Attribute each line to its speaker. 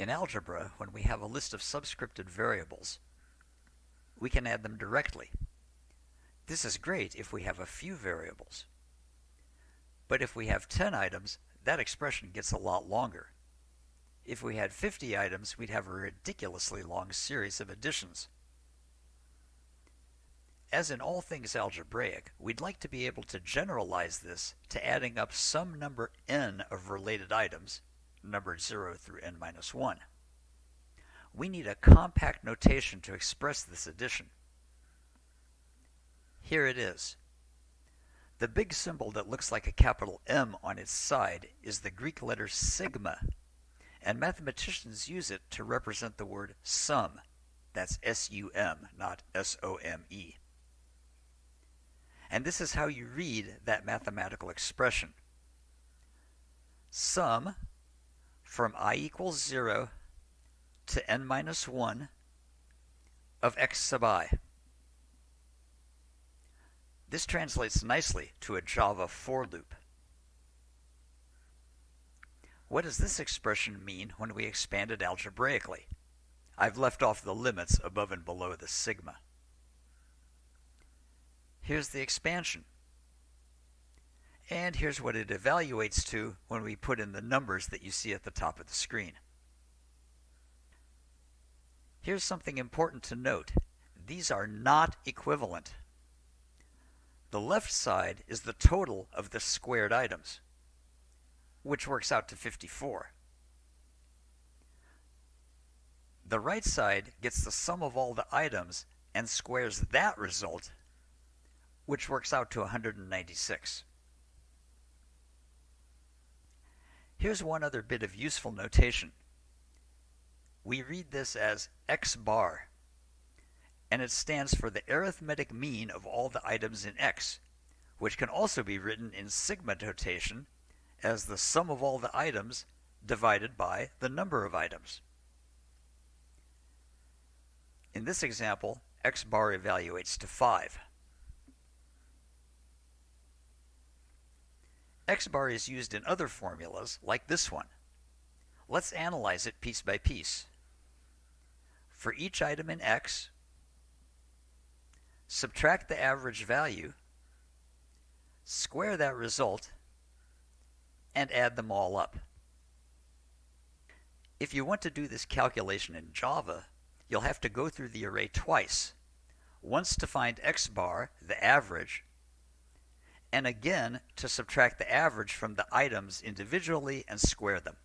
Speaker 1: In algebra, when we have a list of subscripted variables, we can add them directly. This is great if we have a few variables. But if we have 10 items, that expression gets a lot longer. If we had 50 items, we'd have a ridiculously long series of additions. As in all things algebraic, we'd like to be able to generalize this to adding up some number n of related items, numbered 0 through n minus 1. We need a compact notation to express this addition. Here it is. The big symbol that looks like a capital M on its side is the Greek letter sigma, and mathematicians use it to represent the word sum. That's S-U-M, not S-O-M-E. And this is how you read that mathematical expression. Sum from i equals 0 to n minus 1 of x sub i. This translates nicely to a Java for loop. What does this expression mean when we expand it algebraically? I've left off the limits above and below the sigma. Here's the expansion. And here's what it evaluates to when we put in the numbers that you see at the top of the screen. Here's something important to note. These are not equivalent. The left side is the total of the squared items, which works out to 54. The right side gets the sum of all the items and squares that result which works out to 196. Here's one other bit of useful notation. We read this as x bar, and it stands for the arithmetic mean of all the items in x, which can also be written in sigma notation as the sum of all the items divided by the number of items. In this example, x bar evaluates to 5. X bar is used in other formulas, like this one. Let's analyze it piece by piece. For each item in X, subtract the average value, square that result, and add them all up. If you want to do this calculation in Java, you'll have to go through the array twice. Once to find x bar, the average, and again to subtract the average from the items individually and square them.